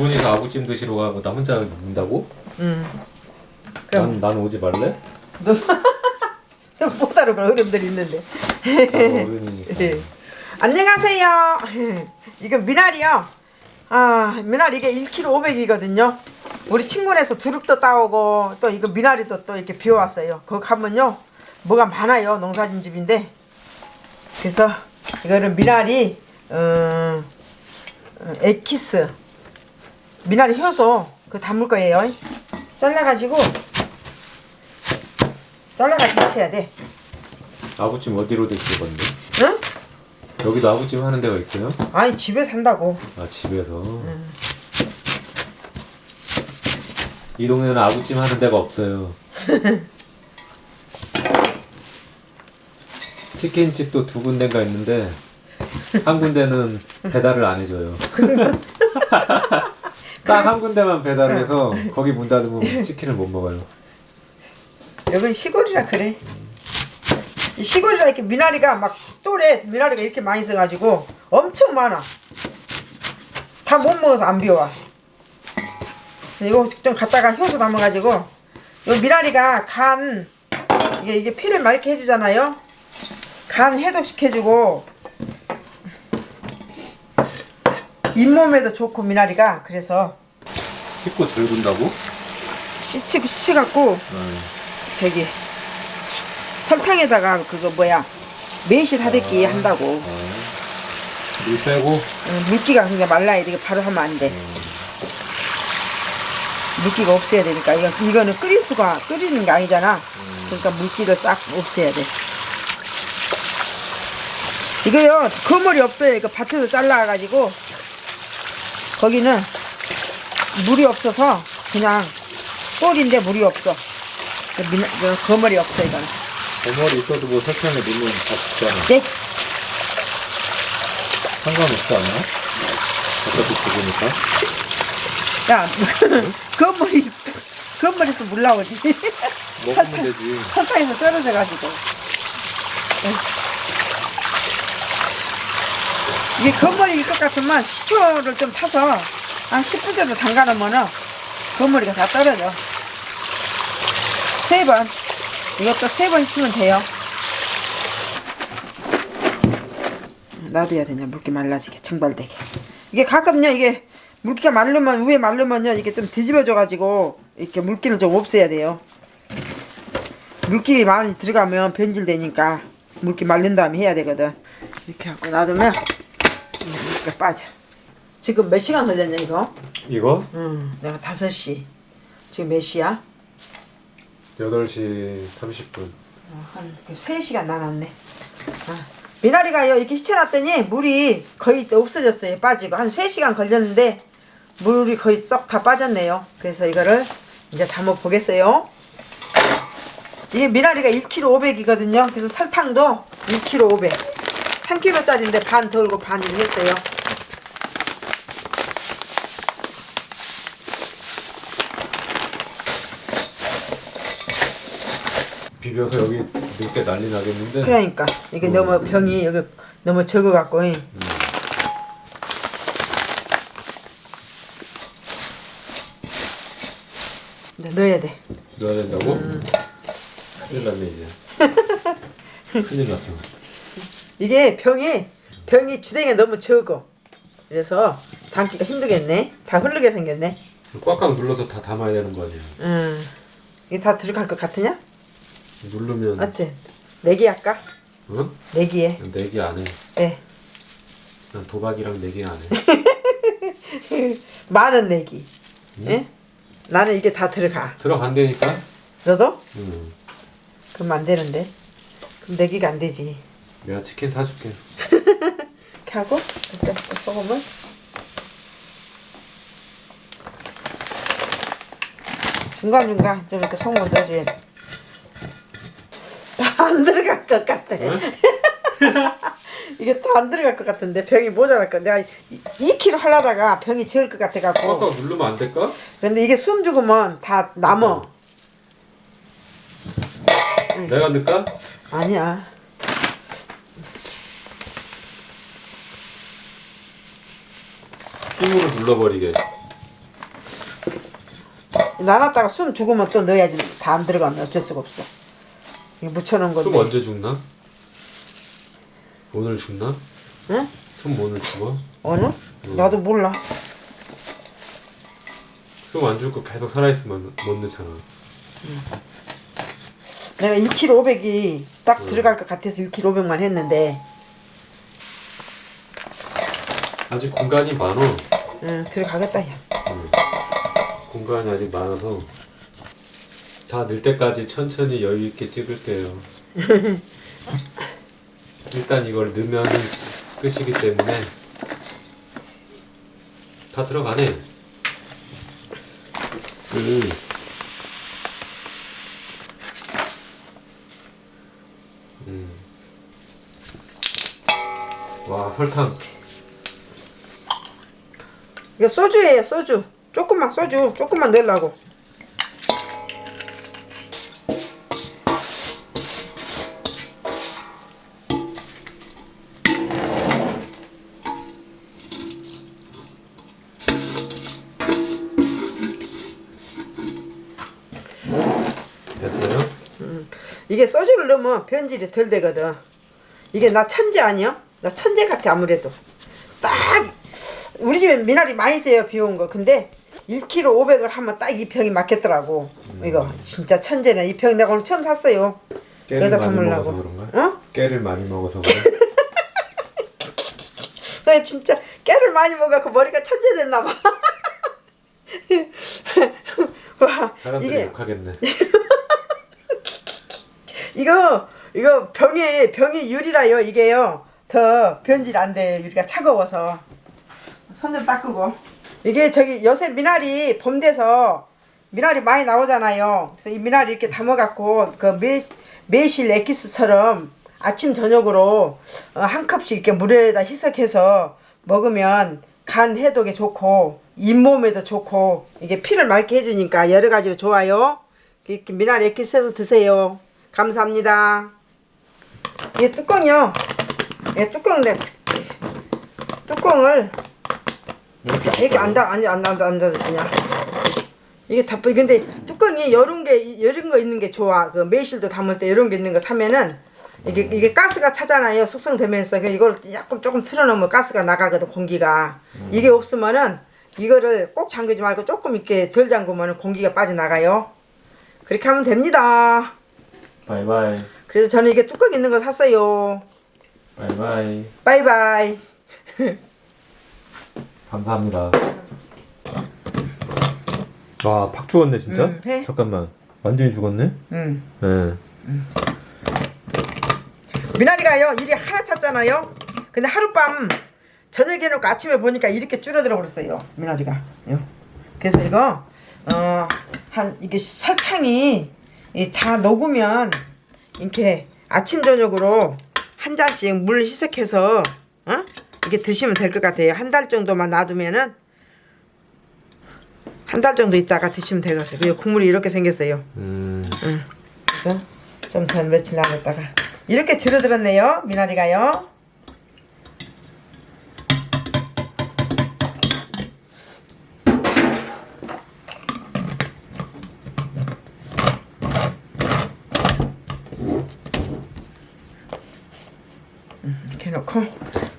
분이서 아구찜 드시러 가고 나 혼자 먹는다고? 응. 그럼 난, 난 오지 말래? 못 다루는 어른들이 있는데. 어른이니까 예. 안녕하세요. 이거 미나리요. 아, 미나리 이게 1kg 500이거든요. 우리 친구네서 두릅도 따오고 또 이거 미나리도 또 이렇게 비워왔어요. 거기 가면요. 뭐가 많아요. 농사진 집인데. 그래서 이거는 미나리 어, 어, 에키스 미나리 효소 그거 담을 거예요. 잘라가지고 잘라가지고 채야 돼. 아구찜 어디로 드실 건데? 응? 여기도 아구찜 하는 데가 있어요? 아니 집에 산다고. 아 집에서 이 동네는 아구찜 하는 데가 없어요 치킨집도 두 군데가 있는데 한 군데는 배달을 안 해줘요 딱 한 군데만 배달을 해서 거기 문 닫으면 치킨을 못 먹어요 여긴 시골이라 그래. 이 시골이라 이렇게 미나리가 막 또래 미나리가 이렇게 많이 있어가지고 엄청 많아. 다 못 먹어서 안 비워. 이거 좀 갖다가 효소 담아가지고 요 미나리가 간 이게 이게 피를 맑게 해주잖아요. 간 해독시켜주고 잇몸에도 좋고 미나리가 그래서 씻고 절군다고? 씻히고 씻혀갖고 저기 설탕에다가 그거 뭐야 매실 하듯이 한다고 물 빼고 어, 물기가 그냥 말라야 돼. 이거 바로 하면 안 돼. 물기가 없애야 되니까 이거 이거는 끓일 수가 끓이는 게 아니잖아. 그러니까 물기를 싹 없애야 돼. 이거요 거물이 없어요. 이거 밭에서 잘라가지고 거기는 물이 없어서 그냥 꼴인데 물이 없어. 그 미나- 그 거물이 없어 이거는. 대머리 있어도 뭐 설탕에 다 죽잖아 네. 상관없지 않아? 어차피 죽으니까 야, 건물이, 건물에서 물 나오지. 먹으면 되지 설탕에서 떨어져 가지고. 이게 건물일 것 같으면 식초를 좀 타서 한 10분 정도 담가 놓으면은 건물이가 다 떨어져. 세 번. 이것도 세 번 치면 돼요. 놔둬야 되냐, 물기 말라지게, 증발되게. 이게 가끔요, 이게 물기가 마르면, 위에 마르면요, 이게 좀 뒤집어져 가지고, 이렇게 물기를 좀 없애야 돼요. 물기 많이 들어가면 변질되니까, 물기 말린 다음에 해야 되거든. 이렇게 하고 놔두면, 지금 물기가 빠져. 지금 몇 시간 걸렸냐, 이거? 이거? 응, 내가 5시. 지금 몇 시야? 8시 30분 어, 한 3시간 남았네. 아, 미나리가요, 이렇게 시켜놨더니 물이 거의 없어졌어요. 빠지고. 한 3시간 걸렸는데, 물이 거의 썩 다 빠졌네요. 그래서 이거를 이제 담아 보겠어요. 이게 미나리가 1kg 500이거든요. 그래서 설탕도 1kg 500. 3kg짜리인데 반 덜고 반 했어요. 비벼서 여기 넣을 때 난리 나겠는데 그러니까 이게 너무 병이 여기 너무 적어갖고 잉. 이제 넣어야 돼. 넣어야 된다고? 큰일 났네 이제 큰일 났어 이게 병이 병이 주댕이 너무 적어. 그래서 담기가 힘들겠네. 다 흐르게 생겼네. 꽉꽉 눌러서 다 담아야 되는 거 아니야 음. 이게 다 들어갈 것 같으냐? 누르면 어때? 내기 할까? 어? 내기에. 내기 안해 네. 난 도박이랑 내기 안해 많은 내기. 예? 나는 이게 다 들어가. 들어간다니까? 너도? 응 그럼 안 되는데. 그럼 내기가 안 되지. 내가 치킨 사줄게 이렇게 하고 이렇게 또 소금을 중간중간 좀 이렇게 소금을 넣어줘야 돼. 다 안 들어갈 것 같아. 이게 다 안 들어갈 것 같은데 병이 모자랄 거. 내가 2kg 하려다가 병이 적을 것 같아 갖고. 꽉꽉 누르면 안 될까? 근데 이게 숨 죽으면 다 남어. 내가 넣을까? 아니야. 힘으로 눌러버리게 나눴다가 숨 죽으면 또 넣어야지 다 안 들어가면 어쩔 수가 없어 이거 묻혀놓은 건데. 숨 언제 죽나? 오늘 죽나? 응? 숨 오늘 죽어? 오늘? 나도 몰라. 숨 안 죽고 계속 살아있으면 못 넣잖아. 내가 1kg 500이 딱 들어갈 것 같아서 1kg 500만 했는데. 아직 공간이 많어. 응 들어가겠다 야. 공간이 아직 많아서 다 늘 때까지 천천히 여유 있게 찍을게요. 일단 이걸 넣으면 끝이기 때문에 다 들어가네. 음. 음. 와 설탕 이거 소주예요 소주 조금만 소주 조금만 넣으려고 이게 소주를 넣으면 변질이 덜 되거든 이게 나 천재 아니야? 나 천재 같아 아무래도 딱 우리 집에 미나리 많이 써요 비온 거 근데 1kg 500을 하면 딱이 병이 맞겠더라고 이거 진짜 천재네 이병 내가 오늘 처음 샀어요 깨를 많이. 먹어서 그런가? 어? 깨를 많이 먹어서 그래? 너 진짜 깨를 많이 먹어갖고 머리가 천재 됐나 봐 와, 사람들이 이게 욕하겠네. 이거 이거 병이 병이 유리라요 이게요. 더 변질 안 돼요 유리가 차가워서. 손 좀 닦고. 이게 저기 요새 미나리 봄 돼서 미나리 많이 나오잖아요. 그래서 이 미나리 이렇게 담아갖고 그 매, 매실 엑기스처럼 아침 저녁으로 어, 한 컵씩 이렇게 물에다 희석해서 먹으면 간 해독에 좋고 잇몸에도 좋고 이게 피를 맑게 해주니까 여러 가지로 좋아요. 이렇게 미나리 엑기스 해서 드세요 감사합니다. 이 뚜껑이요. 이 뚜껑인데 뚜껑을 이렇게 이렇게 안다 안다 안다 안다 안다 드시냐? 이게 다 근데 뚜껑이 이런 게 이런 거 있는 게 좋아. 그 매실도 담을 때 이런 게 있는 거 사면은 이게 이게 가스가 차잖아요. 숙성되면서. 그 이걸 약간 조금 틀어놓으면 가스가 나가거든 공기가. 이게 없으면은 이거를 꼭 잠그지 말고 조금 이렇게 덜 잠그면은 공기가 빠져나가요. 그렇게 하면 됩니다 바이바이. 그래서 저는 이게 뚜껑 있는 거 샀어요 바이바이. 바이바이 감사합니다. 와, 팍 죽었네, 진짜? 응, 해. 잠깐만. 완전히 죽었네? 음. 네. 미나리가요 일이 하나 찼잖아요 근데 하룻밤 저녁에 놓고 아침에 보니까 이렇게 줄어들어 버렸어요 미나리가 요. 그래서 이거 어 한 이게 설탕이 이 다 녹으면 이렇게 아침 저녁으로 한 잔씩 물 희석해서 어? 이게 드시면 될 것 같아요. 한 달 정도만 놔두면은 한 달 정도 있다가 드시면 되겠어요. 그리고 국물이 이렇게 생겼어요. 음, 응. 그래서 좀 더 며칠 남았다가. 이렇게 줄어들었네요. 미나리가요 음, 이렇게 놓고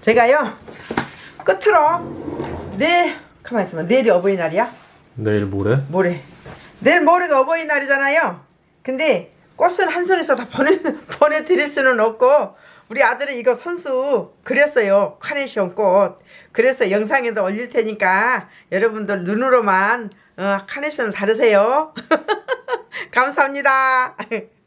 제가요 끝으로 내일 가만 있어봐 내일이 어버이날이야 내일 모레? 모레. 내일 모레가 어버이날이잖아요. 근데 꽃은 한 송이서 다 보내 보내드릴 수는 없고 우리 아들은 이거 선수 그렸어요. 카네이션 꽃. 그래서 영상에도 올릴 테니까 여러분들 눈으로만 어, 카네이션을 다르세요. 감사합니다.